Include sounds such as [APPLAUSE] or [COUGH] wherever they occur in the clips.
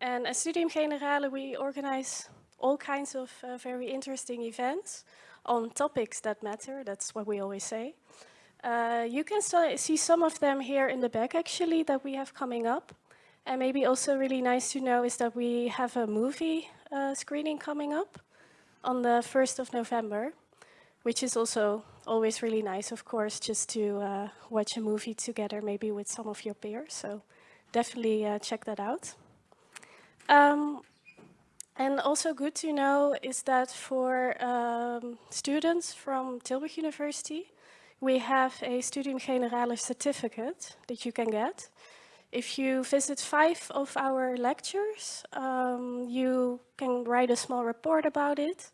And at Studium Generale, we organize all kinds of uh, very interesting events on topics that matter. That's what we always say. Uh, you can see some of them here in the back, actually, that we have coming up. And maybe also really nice to know is that we have a movie uh, screening coming up on the 1st of November, which is also always really nice, of course, just to uh, watch a movie together, maybe with some of your peers. So definitely uh, check that out. Um, and also good to know is that for um, students from Tilburg University, we have a Studium Generale certificate that you can get. If you visit five of our lectures, um, you can write a small report about it,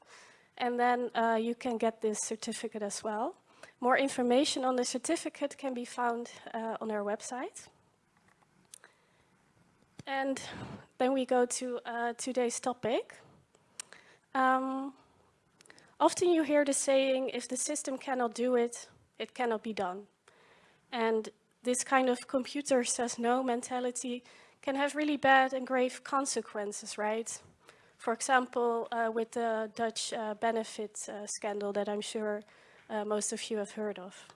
and then uh, you can get this certificate as well. More information on the certificate can be found uh, on our website. And then we go to uh, today's topic. Um, often you hear the saying, if the system cannot do it, it cannot be done. And this kind of computer says no mentality can have really bad and grave consequences, right? For example, uh, with the Dutch uh, benefit uh, scandal that I'm sure uh, most of you have heard of.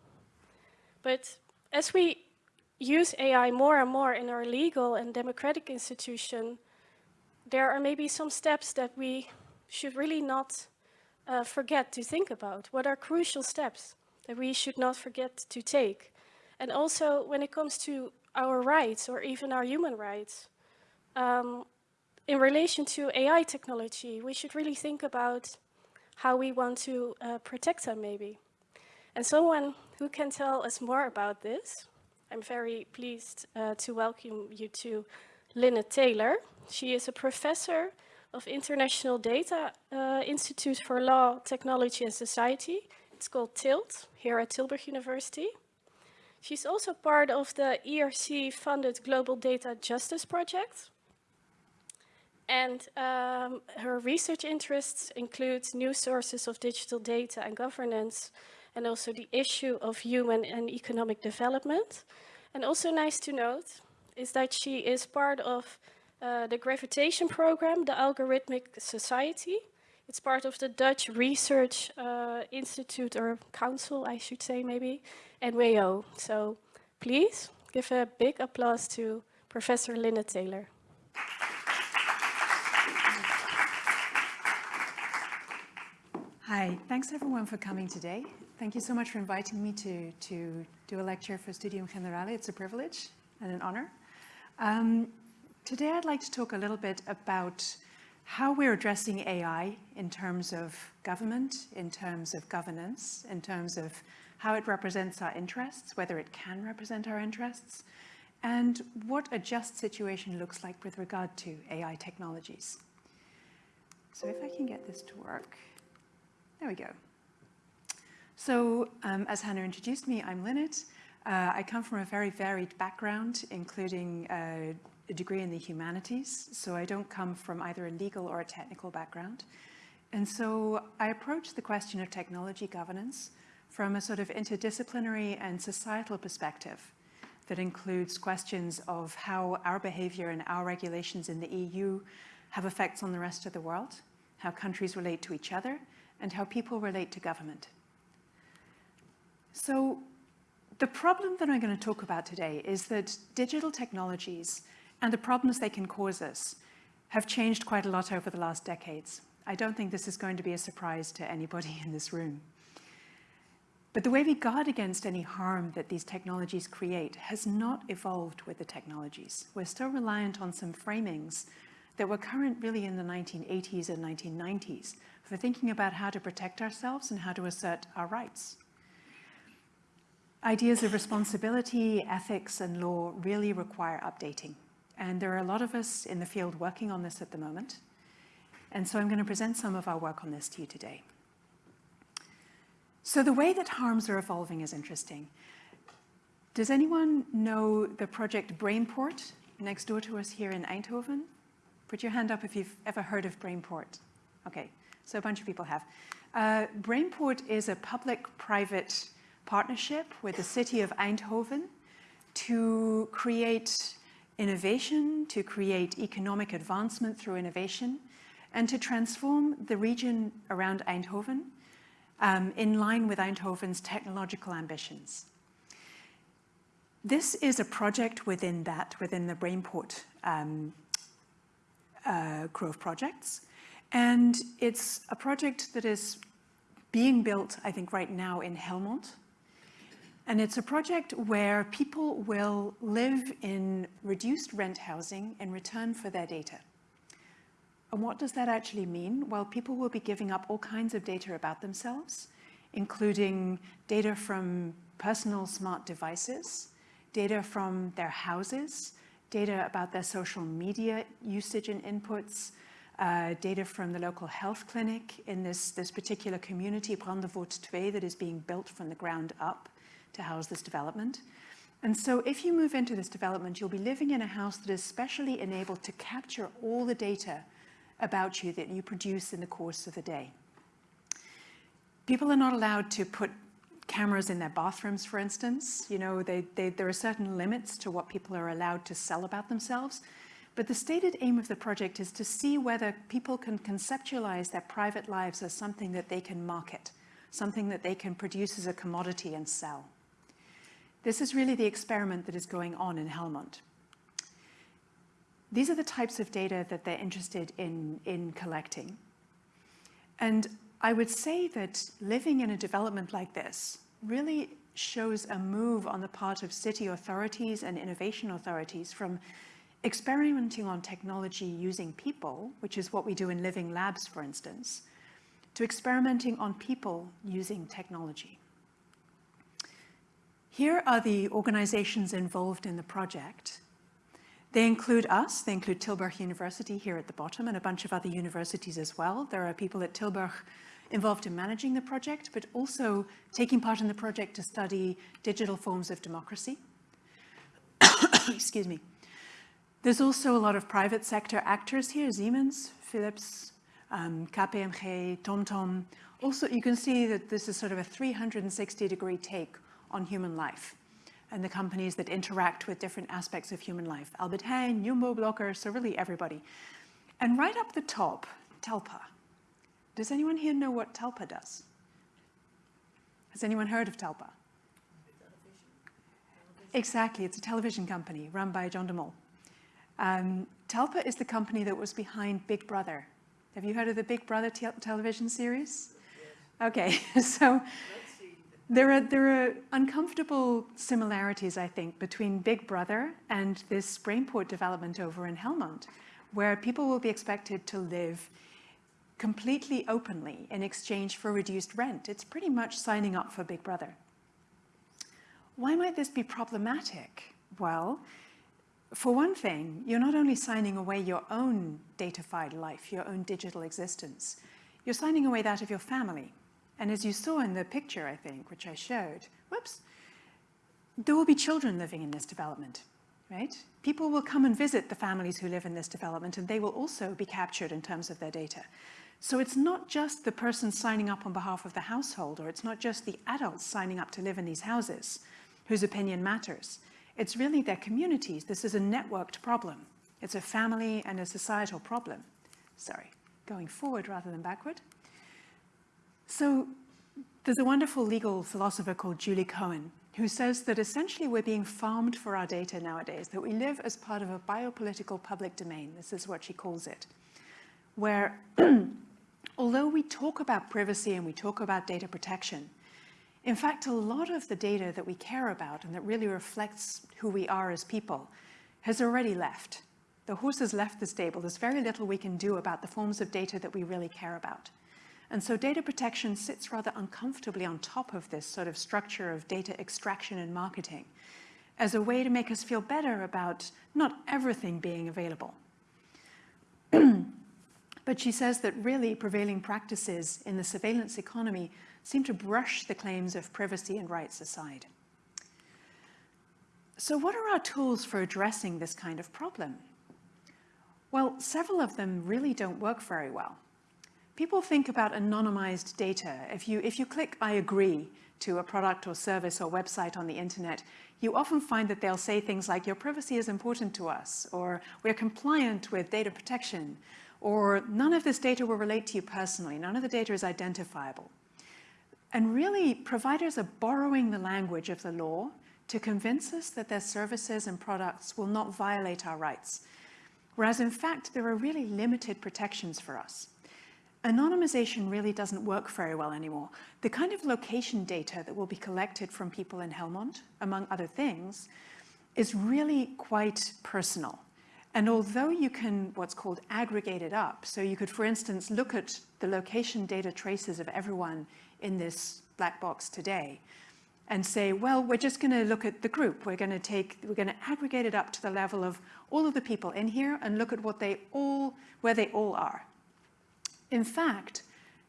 But as we use AI more and more in our legal and democratic institution, there are maybe some steps that we should really not uh, forget to think about. What are crucial steps that we should not forget to take? And also when it comes to our rights or even our human rights, um, in relation to AI technology, we should really think about how we want to uh, protect them maybe. And someone who can tell us more about this I'm very pleased uh, to welcome you to Linnet Taylor. She is a professor of International Data uh, Institute for Law, Technology and Society. It's called TILT here at Tilburg University. She's also part of the ERC-funded Global Data Justice Project. And um, her research interests include new sources of digital data and governance, and also the issue of human and economic development. And also nice to note is that she is part of uh, the gravitation program, the Algorithmic Society. It's part of the Dutch Research uh, Institute or Council, I should say maybe, and WAO. So please give a big applause to Professor Linda Taylor. Hi, thanks everyone for coming today. Thank you so much for inviting me to, to do a lecture for Studium Generale. It's a privilege and an honor. Um, today I'd like to talk a little bit about how we're addressing AI in terms of government, in terms of governance, in terms of how it represents our interests, whether it can represent our interests, and what a just situation looks like with regard to AI technologies. So if I can get this to work, there we go. So um, as Hannah introduced me, I'm Linnet. Uh, I come from a very varied background, including uh, a degree in the humanities. So I don't come from either a legal or a technical background. And so I approach the question of technology governance from a sort of interdisciplinary and societal perspective that includes questions of how our behavior and our regulations in the EU have effects on the rest of the world, how countries relate to each other, and how people relate to government. So the problem that I'm going to talk about today is that digital technologies and the problems they can cause us have changed quite a lot over the last decades. I don't think this is going to be a surprise to anybody [LAUGHS] in this room. But the way we guard against any harm that these technologies create has not evolved with the technologies. We're still reliant on some framings that were current really in the 1980s and 1990s for thinking about how to protect ourselves and how to assert our rights. Ideas of responsibility, ethics and law really require updating. And there are a lot of us in the field working on this at the moment. And so I'm going to present some of our work on this to you today. So the way that harms are evolving is interesting. Does anyone know the project Brainport next door to us here in Eindhoven? Put your hand up if you've ever heard of Brainport. Okay, so a bunch of people have. Uh, Brainport is a public-private partnership with the city of Eindhoven to create innovation, to create economic advancement through innovation, and to transform the region around Eindhoven um, in line with Eindhoven's technological ambitions. This is a project within that, within the Brainport um, uh, Grove projects. And it's a project that is being built, I think, right now in Helmond. And it's a project where people will live in reduced rent housing in return for their data. And what does that actually mean? Well, people will be giving up all kinds of data about themselves, including data from personal smart devices, data from their houses, data about their social media usage and inputs, uh, data from the local health clinic in this, this particular community, Brandevoort 2, that is being built from the ground up to house this development. And so if you move into this development, you'll be living in a house that is specially enabled to capture all the data about you that you produce in the course of the day. People are not allowed to put cameras in their bathrooms, for instance. You know, they, they, there are certain limits to what people are allowed to sell about themselves. But the stated aim of the project is to see whether people can conceptualize their private lives as something that they can market, something that they can produce as a commodity and sell. This is really the experiment that is going on in Helmond. These are the types of data that they're interested in, in collecting. And I would say that living in a development like this really shows a move on the part of city authorities and innovation authorities from experimenting on technology using people, which is what we do in living labs, for instance, to experimenting on people using technology. Here are the organizations involved in the project. They include us, they include Tilburg University here at the bottom and a bunch of other universities as well. There are people at Tilburg involved in managing the project, but also taking part in the project to study digital forms of democracy. [COUGHS] Excuse me. There's also a lot of private sector actors here, Siemens, Philips, um, KPMG, TomTom. Also, you can see that this is sort of a 360 degree take on human life and the companies that interact with different aspects of human life. Albert Heijn, Jumbo Blokker, so really everybody. And right up the top, Talpa. Does anyone here know what Talpa does? Has anyone heard of Talpa? Exactly, it's a television company run by John de Mol. Um, Talpa is the company that was behind Big Brother. Have you heard of the Big Brother te television series? Yes. Okay, [LAUGHS] so there are, there are uncomfortable similarities, I think, between Big Brother and this Brainport development over in Helmond, where people will be expected to live completely openly in exchange for reduced rent. It's pretty much signing up for Big Brother. Why might this be problematic? Well, for one thing, you're not only signing away your own datafied life, your own digital existence, you're signing away that of your family, and as you saw in the picture, I think, which I showed, whoops, there will be children living in this development, right? People will come and visit the families who live in this development and they will also be captured in terms of their data. So it's not just the person signing up on behalf of the household or it's not just the adults signing up to live in these houses whose opinion matters. It's really their communities. This is a networked problem. It's a family and a societal problem. Sorry, going forward rather than backward. So there's a wonderful legal philosopher called Julie Cohen who says that essentially we're being farmed for our data nowadays, that we live as part of a biopolitical public domain. This is what she calls it, where [CLEARS THROAT] although we talk about privacy and we talk about data protection, in fact, a lot of the data that we care about and that really reflects who we are as people has already left. The horse has left the stable. There's very little we can do about the forms of data that we really care about. And so data protection sits rather uncomfortably on top of this sort of structure of data extraction and marketing as a way to make us feel better about not everything being available. [CLEARS THROAT] but she says that really prevailing practices in the surveillance economy seem to brush the claims of privacy and rights aside. So what are our tools for addressing this kind of problem? Well, several of them really don't work very well. People think about anonymized data. If you, if you click I agree to a product or service or website on the internet, you often find that they'll say things like your privacy is important to us, or we're compliant with data protection, or none of this data will relate to you personally, none of the data is identifiable. And really, providers are borrowing the language of the law to convince us that their services and products will not violate our rights. Whereas in fact, there are really limited protections for us. Anonymization really doesn't work very well anymore. The kind of location data that will be collected from people in Helmond, among other things, is really quite personal. And although you can what's called aggregate it up, so you could, for instance, look at the location data traces of everyone in this black box today, and say, well, we're just going to look at the group. We're going to take, we're going to aggregate it up to the level of all of the people in here and look at what they all, where they all are. In fact,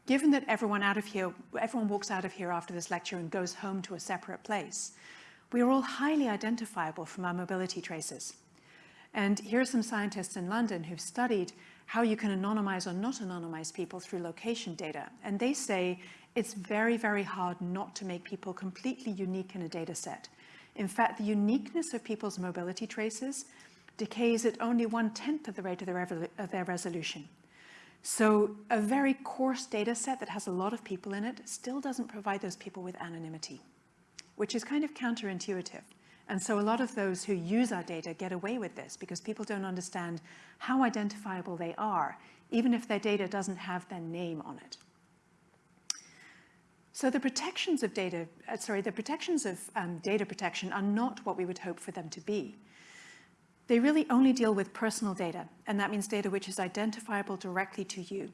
given that everyone out of here, everyone walks out of here after this lecture and goes home to a separate place, we are all highly identifiable from our mobility traces. And here are some scientists in London who've studied how you can anonymize or not anonymize people through location data. And they say it's very, very hard not to make people completely unique in a data set. In fact, the uniqueness of people's mobility traces decays at only one-tenth of the rate of their, of their resolution. So a very coarse data set that has a lot of people in it still doesn't provide those people with anonymity, which is kind of counterintuitive. And so a lot of those who use our data get away with this because people don't understand how identifiable they are, even if their data doesn't have their name on it. So the protections of data, uh, sorry, the protections of um, data protection are not what we would hope for them to be. They really only deal with personal data, and that means data which is identifiable directly to you.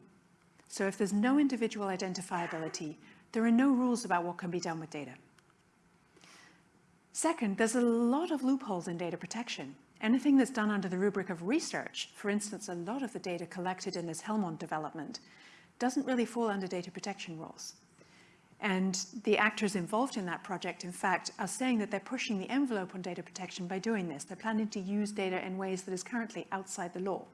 So if there's no individual identifiability, there are no rules about what can be done with data. Second, there's a lot of loopholes in data protection. Anything that's done under the rubric of research, for instance, a lot of the data collected in this Helmond development, doesn't really fall under data protection rules. And the actors involved in that project, in fact, are saying that they're pushing the envelope on data protection by doing this. They're planning to use data in ways that is currently outside the law.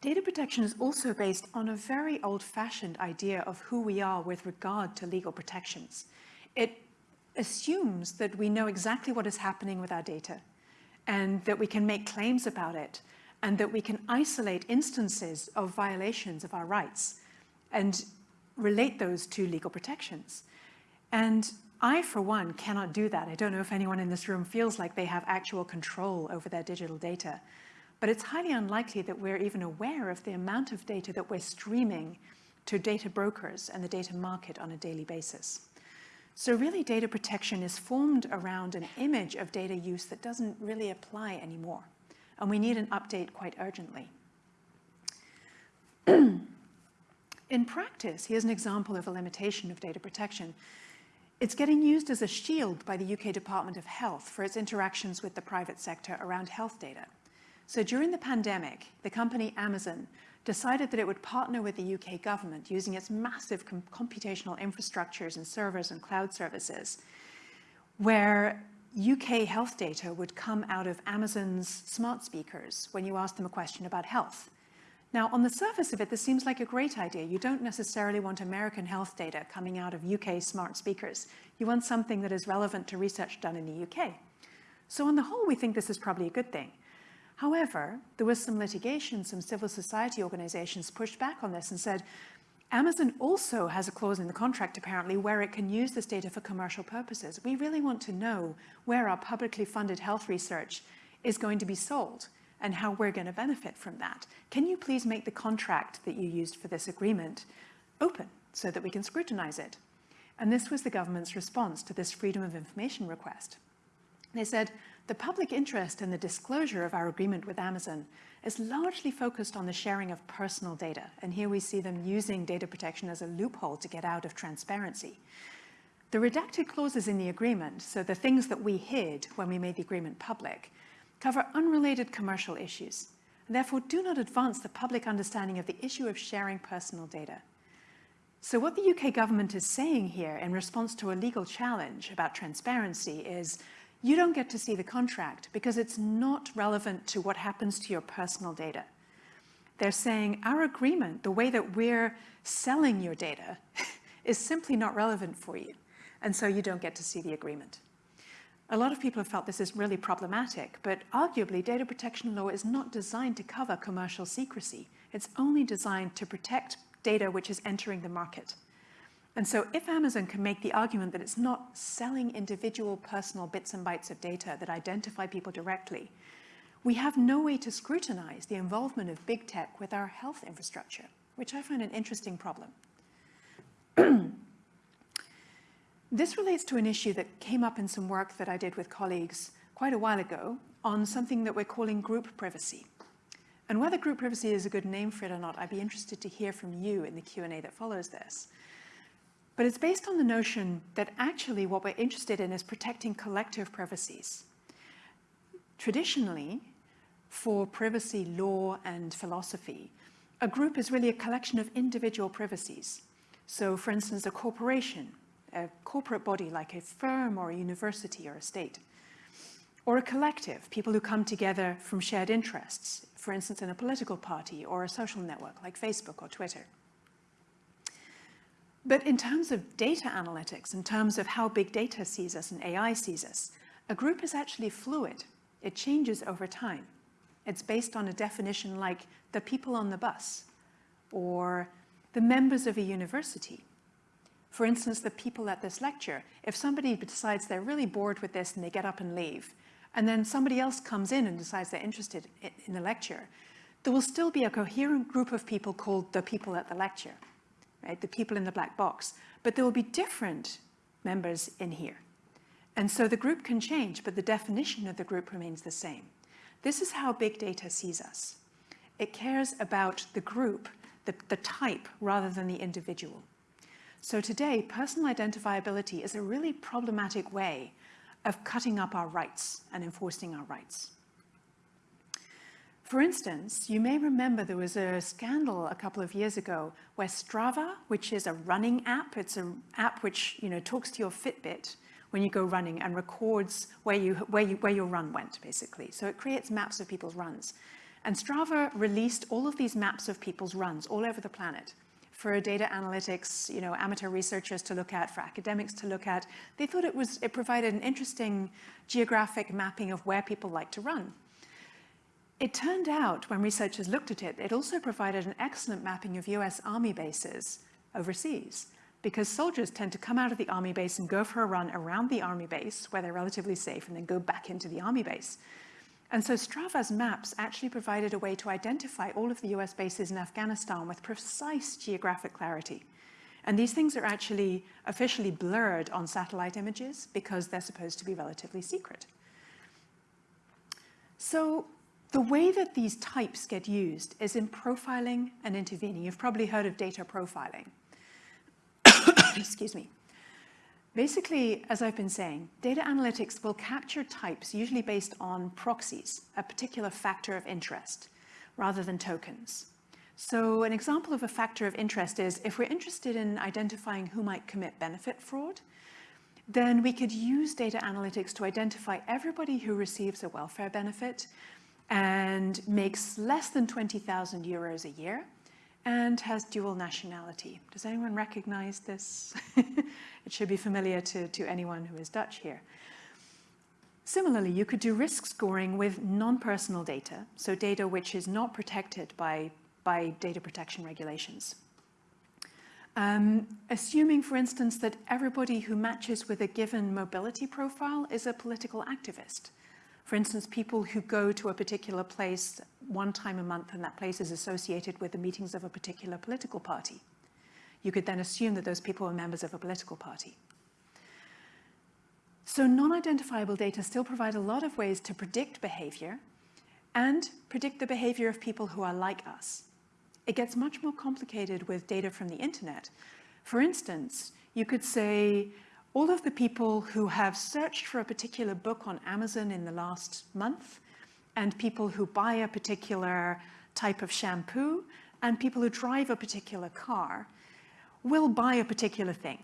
Data protection is also based on a very old-fashioned idea of who we are with regard to legal protections. It assumes that we know exactly what is happening with our data and that we can make claims about it and that we can isolate instances of violations of our rights. And relate those to legal protections. And I, for one, cannot do that. I don't know if anyone in this room feels like they have actual control over their digital data, but it's highly unlikely that we're even aware of the amount of data that we're streaming to data brokers and the data market on a daily basis. So really data protection is formed around an image of data use that doesn't really apply anymore. And we need an update quite urgently. [CLEARS THROAT] In practice, here's an example of a limitation of data protection. It's getting used as a shield by the UK Department of Health for its interactions with the private sector around health data. So during the pandemic, the company Amazon decided that it would partner with the UK government using its massive com computational infrastructures and servers and cloud services, where UK health data would come out of Amazon's smart speakers when you asked them a question about health. Now, on the surface of it, this seems like a great idea. You don't necessarily want American health data coming out of UK smart speakers. You want something that is relevant to research done in the UK. So on the whole, we think this is probably a good thing. However, there was some litigation, some civil society organizations pushed back on this and said, Amazon also has a clause in the contract, apparently, where it can use this data for commercial purposes. We really want to know where our publicly funded health research is going to be sold and how we're going to benefit from that. Can you please make the contract that you used for this agreement open so that we can scrutinize it? And this was the government's response to this freedom of information request. They said, the public interest in the disclosure of our agreement with Amazon is largely focused on the sharing of personal data. And here we see them using data protection as a loophole to get out of transparency. The redacted clauses in the agreement, so the things that we hid when we made the agreement public, cover unrelated commercial issues, and therefore do not advance the public understanding of the issue of sharing personal data. So what the UK government is saying here in response to a legal challenge about transparency is you don't get to see the contract because it's not relevant to what happens to your personal data. They're saying our agreement, the way that we're selling your data, [LAUGHS] is simply not relevant for you. And so you don't get to see the agreement. A lot of people have felt this is really problematic, but arguably data protection law is not designed to cover commercial secrecy. It's only designed to protect data which is entering the market. And so if Amazon can make the argument that it's not selling individual personal bits and bytes of data that identify people directly, we have no way to scrutinize the involvement of big tech with our health infrastructure, which I find an interesting problem. [CLEARS THROAT] this relates to an issue that came up in some work that I did with colleagues quite a while ago on something that we're calling group privacy. And whether group privacy is a good name for it or not, I'd be interested to hear from you in the Q&A that follows this. But it's based on the notion that actually what we're interested in is protecting collective privacies. Traditionally, for privacy law and philosophy, a group is really a collection of individual privacies. So for instance, a corporation, a corporate body like a firm or a university or a state, or a collective, people who come together from shared interests, for instance, in a political party or a social network like Facebook or Twitter. But in terms of data analytics, in terms of how big data sees us and AI sees us, a group is actually fluid. It changes over time. It's based on a definition like the people on the bus or the members of a university. For instance, the people at this lecture, if somebody decides they're really bored with this and they get up and leave, and then somebody else comes in and decides they're interested in the lecture, there will still be a coherent group of people called the people at the lecture right? The people in the black box. But there will be different members in here. And so the group can change, but the definition of the group remains the same. This is how big data sees us. It cares about the group, the, the type, rather than the individual. So today, personal identifiability is a really problematic way of cutting up our rights and enforcing our rights. For instance, you may remember there was a scandal a couple of years ago where Strava, which is a running app, it's an app which you know talks to your Fitbit when you go running and records where, you, where, you, where your run went, basically. So it creates maps of people's runs. And Strava released all of these maps of people's runs all over the planet for data analytics, you know, amateur researchers to look at, for academics to look at. They thought it was it provided an interesting geographic mapping of where people like to run. It turned out, when researchers looked at it, it also provided an excellent mapping of US Army bases overseas, because soldiers tend to come out of the Army base and go for a run around the Army base, where they're relatively safe, and then go back into the Army base. And so Strava's maps actually provided a way to identify all of the US bases in Afghanistan with precise geographic clarity. And these things are actually officially blurred on satellite images because they're supposed to be relatively secret. So the way that these types get used is in profiling and intervening. You've probably heard of data profiling. [COUGHS] Excuse me. Basically, as I've been saying, data analytics will capture types usually based on proxies, a particular factor of interest, rather than tokens. So an example of a factor of interest is if we're interested in identifying who might commit benefit fraud, then we could use data analytics to identify everybody who receives a welfare benefit and makes less than 20,000 euros a year and has dual nationality. Does anyone recognize this? [LAUGHS] it should be familiar to, to anyone who is Dutch here. Similarly, you could do risk scoring with non-personal data, so data which is not protected by, by data protection regulations. Um, assuming, for instance, that everybody who matches with a given mobility profile is a political activist. For instance, people who go to a particular place one time a month and that place is associated with the meetings of a particular political party. You could then assume that those people are members of a political party. So non-identifiable data still provide a lot of ways to predict behavior and predict the behavior of people who are like us. It gets much more complicated with data from the internet. For instance, you could say, all of the people who have searched for a particular book on Amazon in the last month, and people who buy a particular type of shampoo, and people who drive a particular car, will buy a particular thing.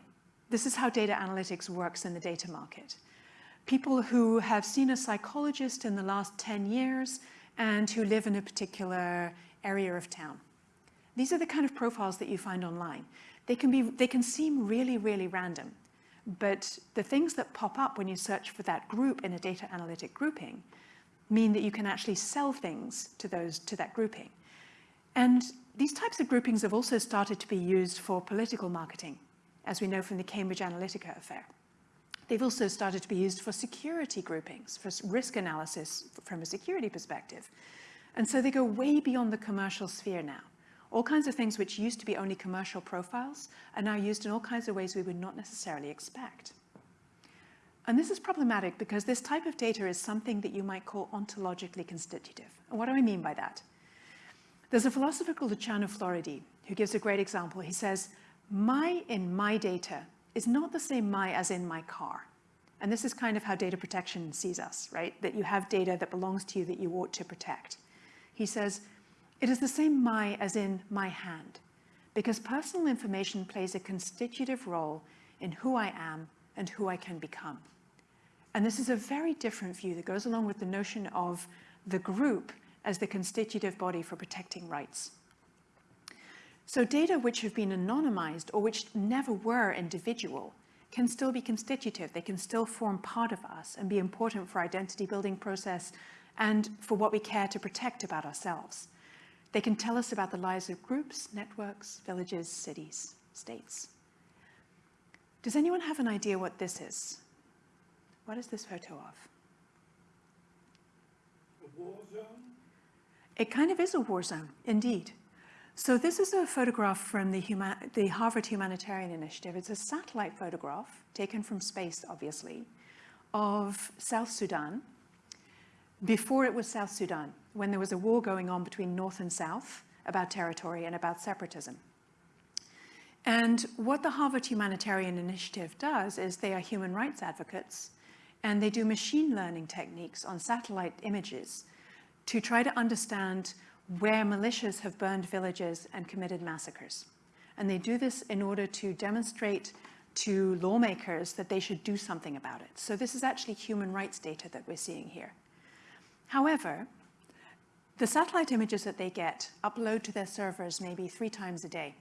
This is how data analytics works in the data market. People who have seen a psychologist in the last 10 years and who live in a particular area of town. These are the kind of profiles that you find online. They can, be, they can seem really, really random, but the things that pop up when you search for that group in a data analytic grouping mean that you can actually sell things to, those, to that grouping. And these types of groupings have also started to be used for political marketing, as we know from the Cambridge Analytica affair. They've also started to be used for security groupings, for risk analysis from a security perspective. And so they go way beyond the commercial sphere now. All kinds of things which used to be only commercial profiles are now used in all kinds of ways we would not necessarily expect. And this is problematic because this type of data is something that you might call ontologically constitutive. And what do I mean by that? There's a philosopher called Luciano Floridi who gives a great example. He says, my in my data is not the same my as in my car. And this is kind of how data protection sees us, right? That you have data that belongs to you that you ought to protect. He says, it is the same my as in my hand, because personal information plays a constitutive role in who I am and who I can become. And this is a very different view that goes along with the notion of the group as the constitutive body for protecting rights. So data which have been anonymized or which never were individual can still be constitutive. They can still form part of us and be important for identity building process and for what we care to protect about ourselves. They can tell us about the lives of groups, networks, villages, cities, states. Does anyone have an idea what this is? What is this photo of? A war zone? It kind of is a war zone, indeed. So this is a photograph from the, Huma the, Harvard Humanitarian Initiative. It's a satellite photograph, taken from space, obviously, of South Sudan, before it was South Sudan, when there was a war going on between North and South about territory and about separatism. And what the Harvard Humanitarian Initiative does is they are human rights advocates and they do machine learning techniques on satellite images to try to understand where militias have burned villages and committed massacres. And they do this in order to demonstrate to lawmakers that they should do something about it. So this is actually human rights data that we're seeing here. However, the satellite images that they get upload to their servers maybe three times a day.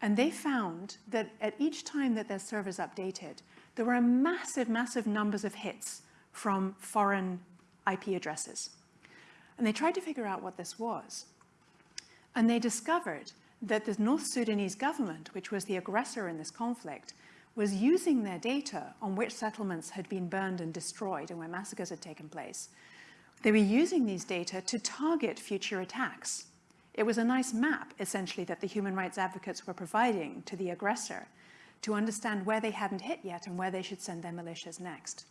And they found that at each time that their servers updated, there were massive, massive numbers of hits from foreign IP addresses. And they tried to figure out what this was. And they discovered that the North Sudanese government, which was the aggressor in this conflict, was using their data on which settlements had been burned and destroyed and where massacres had taken place. They were using these data to target future attacks. It was a nice map, essentially, that the human rights advocates were providing to the aggressor to understand where they hadn't hit yet and where they should send their militias next.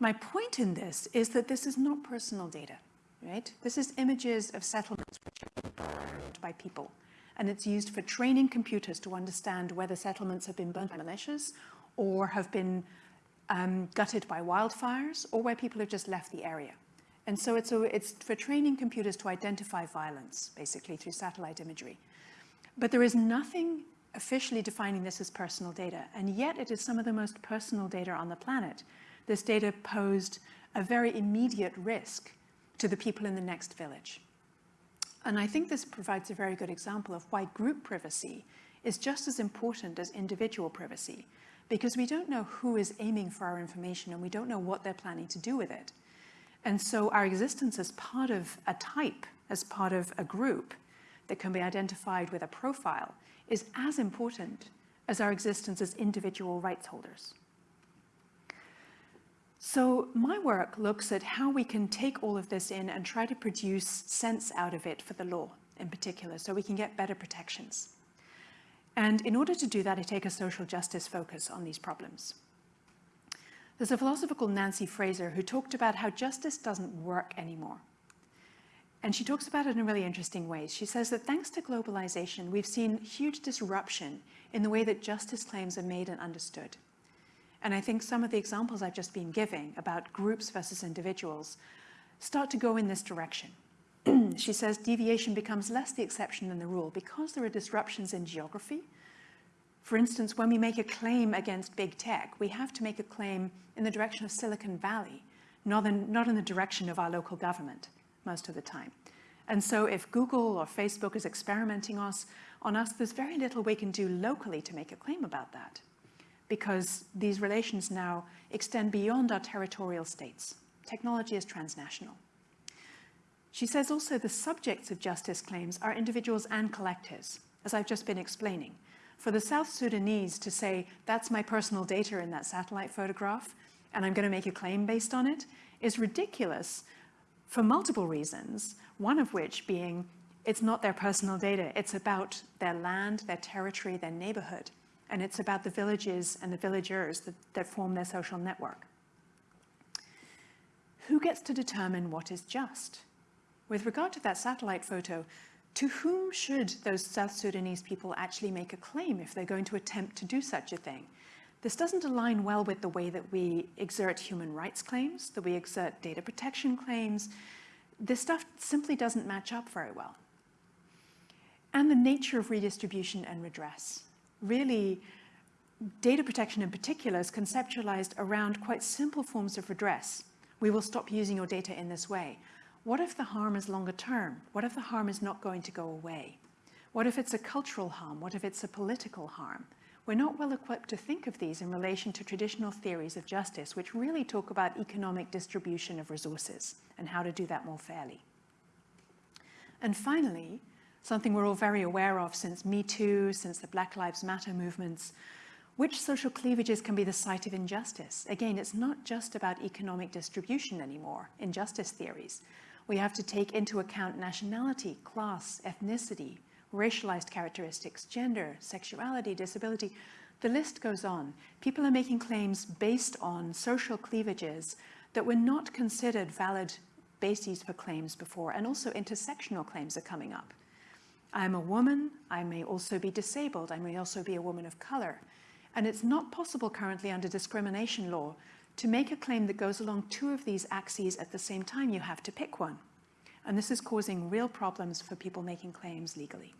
My point in this is that this is not personal data right? This is images of settlements which are burned by people. And it's used for training computers to understand whether settlements have been burnt by militias or have been um, gutted by wildfires or where people have just left the area. And so it's, a, it's for training computers to identify violence, basically, through satellite imagery. But there is nothing officially defining this as personal data, and yet it is some of the most personal data on the planet. This data posed a very immediate risk to the people in the next village. And I think this provides a very good example of why group privacy is just as important as individual privacy, because we don't know who is aiming for our information and we don't know what they're planning to do with it. And so our existence as part of a type, as part of a group that can be identified with a profile is as important as our existence as individual rights holders. So my work looks at how we can take all of this in and try to produce sense out of it for the law in particular, so we can get better protections. And in order to do that, I take a social justice focus on these problems. There's a philosopher called Nancy Fraser who talked about how justice doesn't work anymore. And she talks about it in really interesting ways. She says that thanks to globalization, we've seen huge disruption in the way that justice claims are made and understood. And I think some of the examples I've just been giving about groups versus individuals start to go in this direction. [CLEARS THROAT] she says deviation becomes less the exception than the rule because there are disruptions in geography. For instance, when we make a claim against big tech, we have to make a claim in the direction of Silicon Valley, not in, not in the direction of our local government most of the time. And so if Google or Facebook is experimenting us, on us, there's very little we can do locally to make a claim about that because these relations now extend beyond our territorial states. Technology is transnational. She says also the subjects of justice claims are individuals and collectives, as I've just been explaining. For the South Sudanese to say, that's my personal data in that satellite photograph, and I'm going to make a claim based on it, is ridiculous for multiple reasons, one of which being it's not their personal data, it's about their land, their territory, their neighborhood, and it's about the villages and the villagers that, that form their social network. Who gets to determine what is just? With regard to that satellite photo, to whom should those South Sudanese people actually make a claim if they're going to attempt to do such a thing? This doesn't align well with the way that we exert human rights claims, that we exert data protection claims. This stuff simply doesn't match up very well. And the nature of redistribution and redress. Really, data protection in particular is conceptualized around quite simple forms of redress. We will stop using your data in this way. What if the harm is longer term? What if the harm is not going to go away? What if it's a cultural harm? What if it's a political harm? We're not well equipped to think of these in relation to traditional theories of justice, which really talk about economic distribution of resources and how to do that more fairly. And finally, something we're all very aware of since Me Too, since the Black Lives Matter movements, which social cleavages can be the site of injustice. Again, it's not just about economic distribution anymore in justice theories. We have to take into account nationality, class, ethnicity, racialized characteristics, gender, sexuality, disability. The list goes on. People are making claims based on social cleavages that were not considered valid bases for claims before, and also intersectional claims are coming up. I'm a woman, I may also be disabled, I may also be a woman of color. And it's not possible currently under discrimination law to make a claim that goes along two of these axes at the same time, you have to pick one. And this is causing real problems for people making claims legally.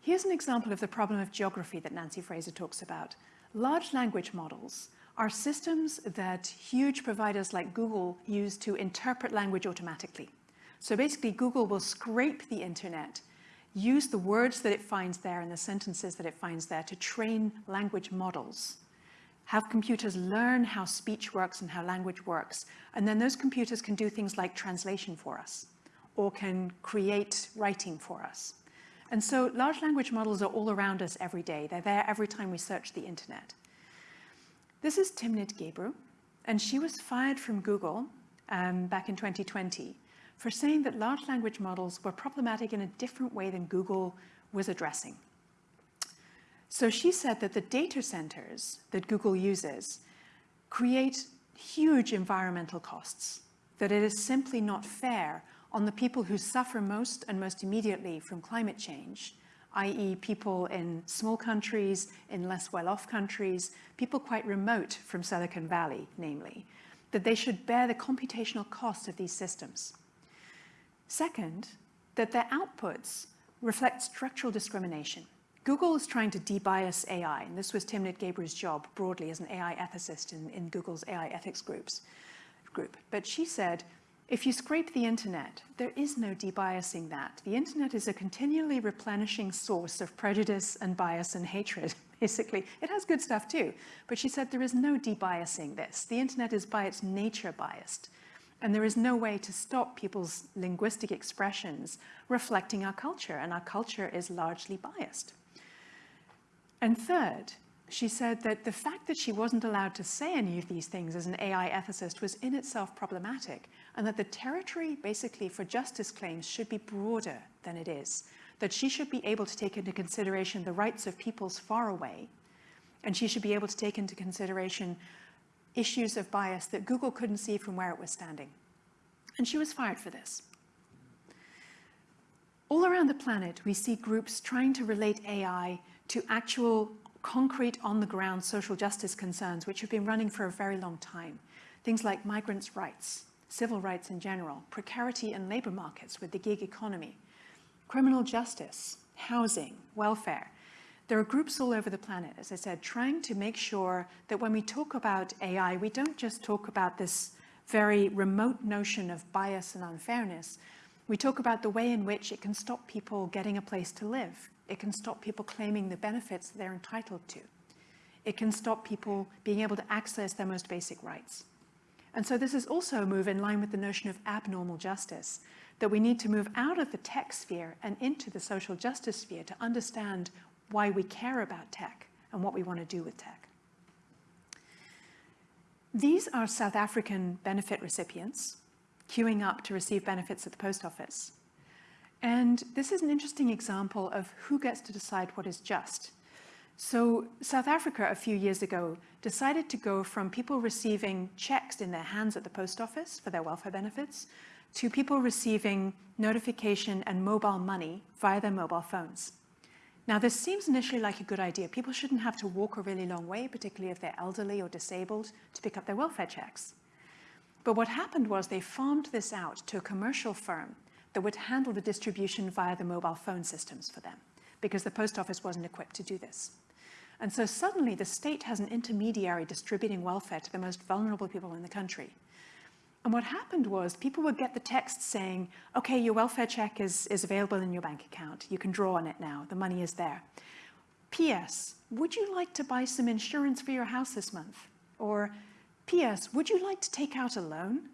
Here's an example of the problem of geography that Nancy Fraser talks about. Large language models are systems that huge providers like Google use to interpret language automatically. So basically, Google will scrape the internet, use the words that it finds there and the sentences that it finds there to train language models. Have computers learn how speech works and how language works. And then those computers can do things like translation for us or can create writing for us. And so large language models are all around us every day. They're there every time we search the internet. This is Timnit Gebru, and she was fired from Google um, back in 2020 for saying that large language models were problematic in a different way than Google was addressing. So she said that the data centers that Google uses create huge environmental costs, that it is simply not fair on the people who suffer most and most immediately from climate change, i.e. people in small countries, in less well-off countries, people quite remote from Silicon Valley, namely, that they should bear the computational cost of these systems. Second, that their outputs reflect structural discrimination. Google is trying to debias AI, and this was Timnit Gebru's job broadly as an AI ethicist in, in Google's AI ethics groups, group. But she said, if you scrape the internet, there is no debiasing that. The internet is a continually replenishing source of prejudice and bias and hatred, [LAUGHS] basically. It has good stuff too, but she said there is no debiasing this. The internet is by its nature biased, and there is no way to stop people's linguistic expressions reflecting our culture, and our culture is largely biased. And third, she said that the fact that she wasn't allowed to say any of these things as an AI ethicist was in itself problematic, and that the territory basically for justice claims should be broader than it is, that she should be able to take into consideration the rights of peoples far away, and she should be able to take into consideration issues of bias that Google couldn't see from where it was standing. And she was fired for this. All around the planet, we see groups trying to relate AI to actual concrete on-the-ground social justice concerns which have been running for a very long time. Things like migrants' rights, civil rights in general, precarity in labor markets with the gig economy, criminal justice, housing, welfare. There are groups all over the planet, as I said, trying to make sure that when we talk about AI, we don't just talk about this very remote notion of bias and unfairness, we talk about the way in which it can stop people getting a place to live. It can stop people claiming the benefits they're entitled to. It can stop people being able to access their most basic rights. And so this is also a move in line with the notion of abnormal justice, that we need to move out of the tech sphere and into the social justice sphere to understand why we care about tech and what we want to do with tech. These are South African benefit recipients queuing up to receive benefits at the post office. And this is an interesting example of who gets to decide what is just. So South Africa a few years ago decided to go from people receiving checks in their hands at the post office for their welfare benefits to people receiving notification and mobile money via their mobile phones. Now, this seems initially like a good idea. People shouldn't have to walk a really long way, particularly if they're elderly or disabled, to pick up their welfare checks. But what happened was they farmed this out to a commercial firm that would handle the distribution via the mobile phone systems for them, because the post office wasn't equipped to do this. And so suddenly the state has an intermediary distributing welfare to the most vulnerable people in the country. And what happened was people would get the text saying, okay, your welfare check is, is available in your bank account. You can draw on it now. The money is there. P.S. Would you like to buy some insurance for your house this month? Or P.S. Would you like to take out a loan?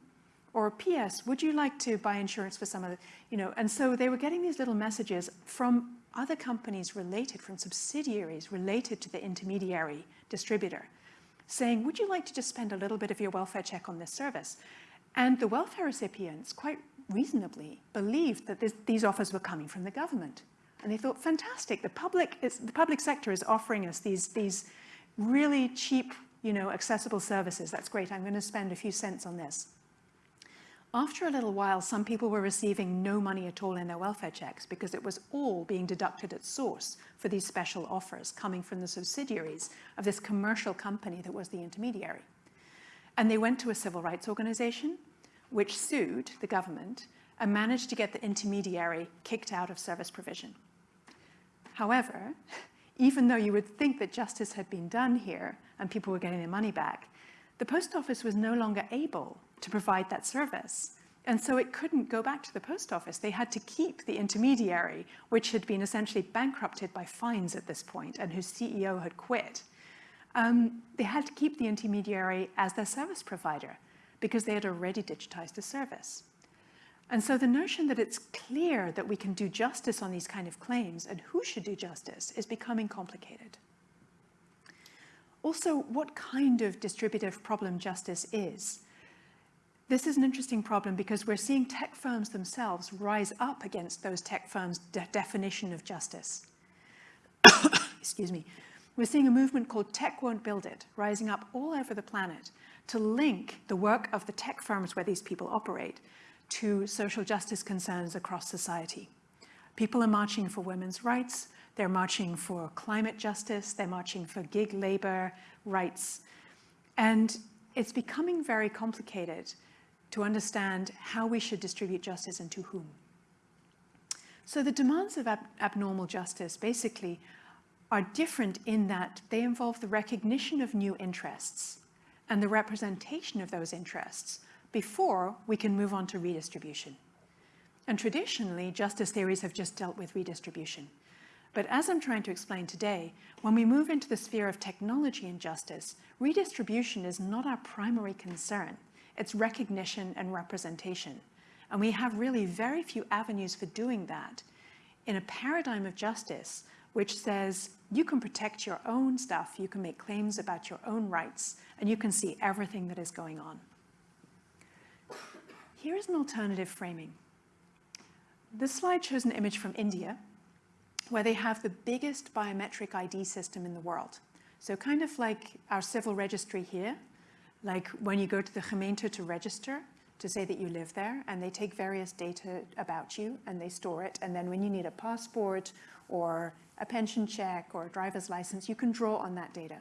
Or P.S. Would you like to buy insurance for some other, you know, and so they were getting these little messages from other companies related, from subsidiaries related to the intermediary distributor, saying, would you like to just spend a little bit of your welfare check on this service? And the welfare recipients quite reasonably believed that this, these offers were coming from the government. And they thought, fantastic, the public, is, the public sector is offering us these, these really cheap you know, accessible services. That's great. I'm going to spend a few cents on this. After a little while, some people were receiving no money at all in their welfare checks because it was all being deducted at source for these special offers coming from the subsidiaries of this commercial company that was the intermediary. And they went to a civil rights organization, which sued the government and managed to get the intermediary kicked out of service provision. However, even though you would think that justice had been done here and people were getting their money back, the post office was no longer able to provide that service. And so it couldn't go back to the post office. They had to keep the intermediary, which had been essentially bankrupted by fines at this point and whose CEO had quit. Um, they had to keep the intermediary as their service provider because they had already digitized the service. And so the notion that it's clear that we can do justice on these kind of claims and who should do justice is becoming complicated. Also, what kind of distributive problem justice is. This is an interesting problem because we're seeing tech firms themselves rise up against those tech firms' de definition of justice. [COUGHS] Excuse me. We're seeing a movement called Tech Won't Build It, rising up all over the planet to link the work of the tech firms where these people operate to social justice concerns across society. People are marching for women's rights, they're marching for climate justice, they're marching for gig labor rights. And it's becoming very complicated to understand how we should distribute justice and to whom. So the demands of ab abnormal justice basically are different in that they involve the recognition of new interests and the representation of those interests before we can move on to redistribution. And traditionally, justice theories have just dealt with redistribution. But as I'm trying to explain today, when we move into the sphere of technology and justice, redistribution is not our primary concern. It's recognition and representation. And we have really very few avenues for doing that in a paradigm of justice which says you can protect your own stuff, you can make claims about your own rights, and you can see everything that is going on. Here is an alternative framing. This slide shows an image from India, where they have the biggest biometric ID system in the world. So kind of like our civil registry here, like when you go to the gemeente to register, to say that you live there, and they take various data about you and they store it. And then when you need a passport or a pension check or a driver's license, you can draw on that data.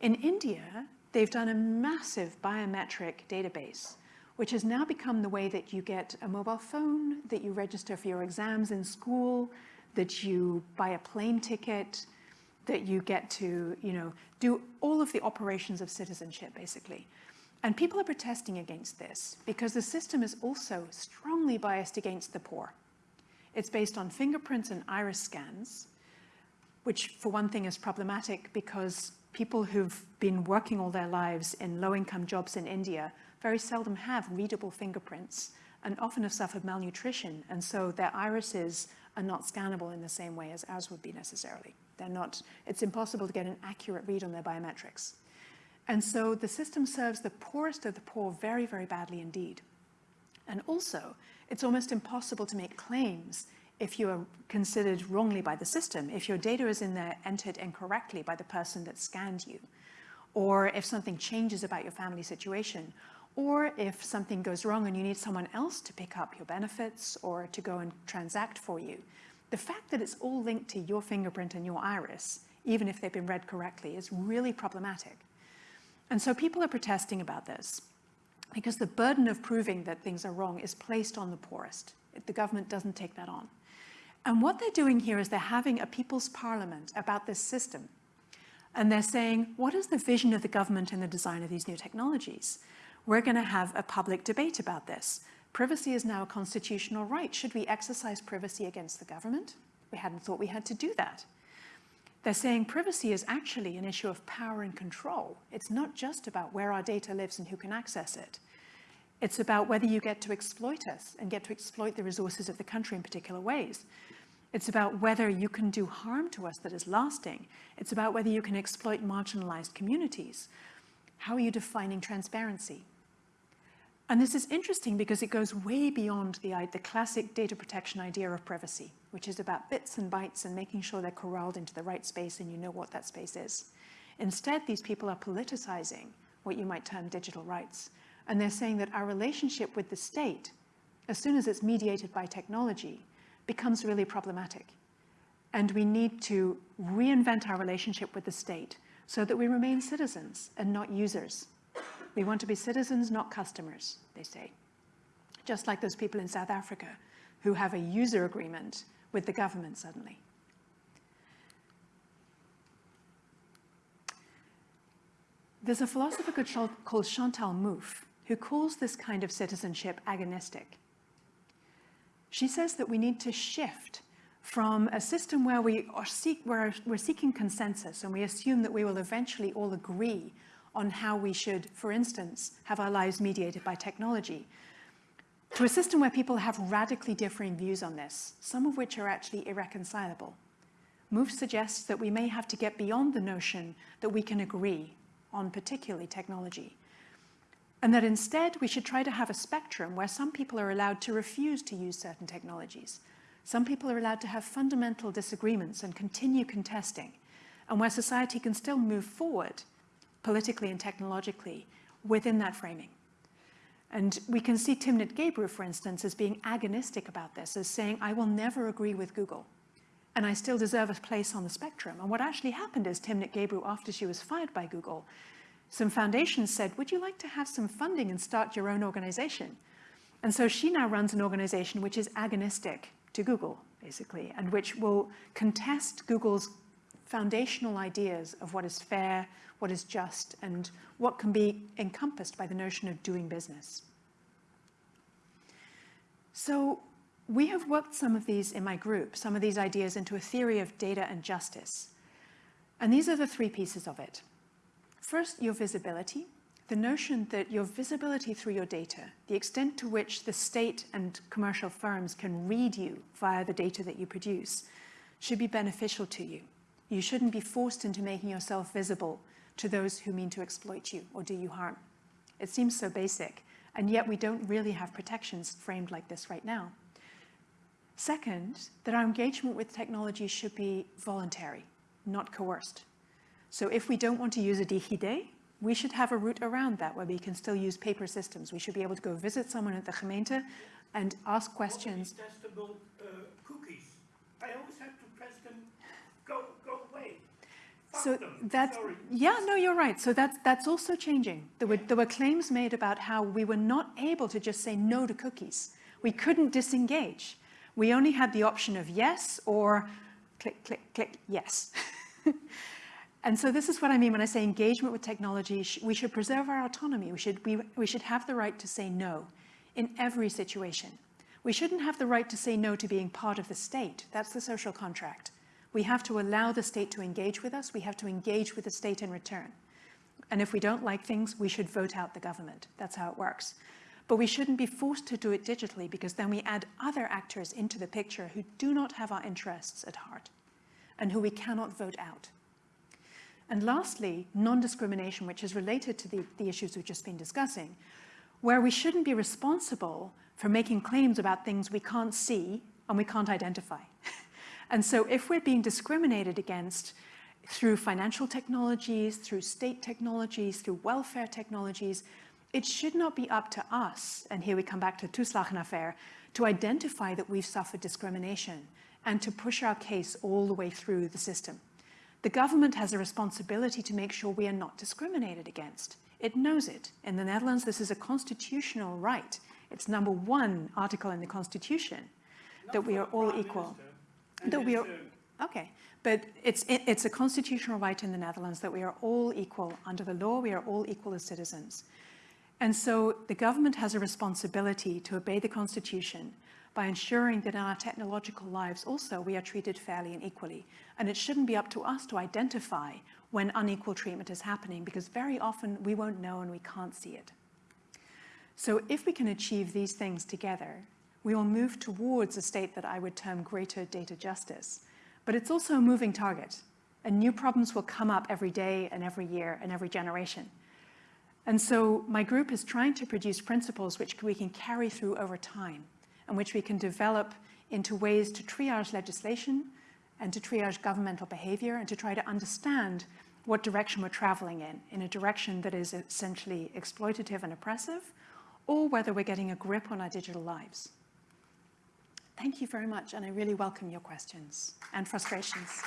In India, they've done a massive biometric database which has now become the way that you get a mobile phone, that you register for your exams in school, that you buy a plane ticket, that you get to, you know, do all of the operations of citizenship, basically. And people are protesting against this because the system is also strongly biased against the poor. It's based on fingerprints and iris scans, which for one thing is problematic because people who've been working all their lives in low-income jobs in India very seldom have readable fingerprints and often have suffered malnutrition, and so their irises are not scannable in the same way as ours would be necessarily. They're not, it's impossible to get an accurate read on their biometrics. And so the system serves the poorest of the poor very, very badly indeed. And also, it's almost impossible to make claims if you are considered wrongly by the system, if your data is in there entered incorrectly by the person that scanned you, or if something changes about your family situation, or if something goes wrong and you need someone else to pick up your benefits or to go and transact for you, the fact that it's all linked to your fingerprint and your iris, even if they've been read correctly, is really problematic. And so people are protesting about this because the burden of proving that things are wrong is placed on the poorest. The government doesn't take that on. And what they're doing here is they're having a people's parliament about this system. And they're saying, what is the vision of the government in the design of these new technologies? We're going to have a public debate about this. Privacy is now a constitutional right. Should we exercise privacy against the government? We hadn't thought we had to do that. They're saying privacy is actually an issue of power and control. It's not just about where our data lives and who can access it. It's about whether you get to exploit us and get to exploit the resources of the country in particular ways. It's about whether you can do harm to us that is lasting. It's about whether you can exploit marginalized communities. How are you defining transparency? And this is interesting because it goes way beyond the, the classic data protection idea of privacy, which is about bits and bytes and making sure they're corralled into the right space and you know what that space is. Instead, these people are politicizing what you might term digital rights. And they're saying that our relationship with the state, as soon as it's mediated by technology, becomes really problematic. And we need to reinvent our relationship with the state so that we remain citizens and not users. We want to be citizens, not customers, they say. Just like those people in South Africa who have a user agreement with the government suddenly. There's a philosopher called Chantal Mouffe who calls this kind of citizenship agonistic. She says that we need to shift from a system where we are seek, where we're seeking consensus and we assume that we will eventually all agree on how we should, for instance, have our lives mediated by technology, to a system where people have radically differing views on this, some of which are actually irreconcilable. Mouffe suggests that we may have to get beyond the notion that we can agree on particularly technology, and that instead we should try to have a spectrum where some people are allowed to refuse to use certain technologies. Some people are allowed to have fundamental disagreements and continue contesting, and where society can still move forward politically and technologically within that framing. And we can see Timnit Gebru, for instance, as being agonistic about this, as saying, I will never agree with Google, and I still deserve a place on the spectrum. And what actually happened is Timnit Gebru, after she was fired by Google, some foundations said, would you like to have some funding and start your own organization? And so she now runs an organization which is agonistic to Google, basically, and which will contest Google's foundational ideas of what is fair, what is just, and what can be encompassed by the notion of doing business. So we have worked some of these in my group, some of these ideas into a theory of data and justice. And these are the three pieces of it. First, your visibility, the notion that your visibility through your data, the extent to which the state and commercial firms can read you via the data that you produce, should be beneficial to you. You shouldn't be forced into making yourself visible to those who mean to exploit you or do you harm. It seems so basic, and yet we don't really have protections framed like this right now. Second, that our engagement with technology should be voluntary, not coerced. So if we don't want to use a DigiD, we should have a route around that where we can still use paper systems. We should be able to go visit someone at the gemeente and ask questions. Testable. I always have to press them, go, go away. Fuck So that's, Sorry. yeah, no, you're right. So that's, that's also changing. There were, there were claims made about how we were not able to just say no to cookies. We couldn't disengage. We only had the option of yes or click, click, click, yes. [LAUGHS] And so this is what I mean when I say engagement with technology. We should preserve our autonomy. We should, we, we should have the right to say no in every situation. We shouldn't have the right to say no to being part of the state. That's the social contract. We have to allow the state to engage with us. We have to engage with the state in return. And if we don't like things, we should vote out the government. That's how it works. But we shouldn't be forced to do it digitally because then we add other actors into the picture who do not have our interests at heart and who we cannot vote out. And lastly, non-discrimination, which is related to the, the issues we've just been discussing, where we shouldn't be responsible for making claims about things we can't see and we can't identify. [LAUGHS] and so if we're being discriminated against through financial technologies, through state technologies, through welfare technologies, it should not be up to us, and here we come back to the Toeslag affair—to identify that we've suffered discrimination and to push our case all the way through the system. The government has a responsibility to make sure we are not discriminated against. It knows it. In the Netherlands, this is a constitutional right. It's number one article in the constitution that we are all equal. That we are, okay, but it's, it, it's a constitutional right in the Netherlands that we are all equal. Under the law, we are all equal as citizens. And so the government has a responsibility to obey the constitution by ensuring that in our technological lives also we are treated fairly and equally. And it shouldn't be up to us to identify when unequal treatment is happening because very often we won't know and we can't see it. So if we can achieve these things together, we will move towards a state that I would term greater data justice. But it's also a moving target and new problems will come up every day and every year and every generation. And so my group is trying to produce principles which we can carry through over time and which we can develop into ways to triage legislation and to triage governmental behavior and to try to understand what direction we're traveling in, in a direction that is essentially exploitative and oppressive, or whether we're getting a grip on our digital lives. Thank you very much, and I really welcome your questions and frustrations.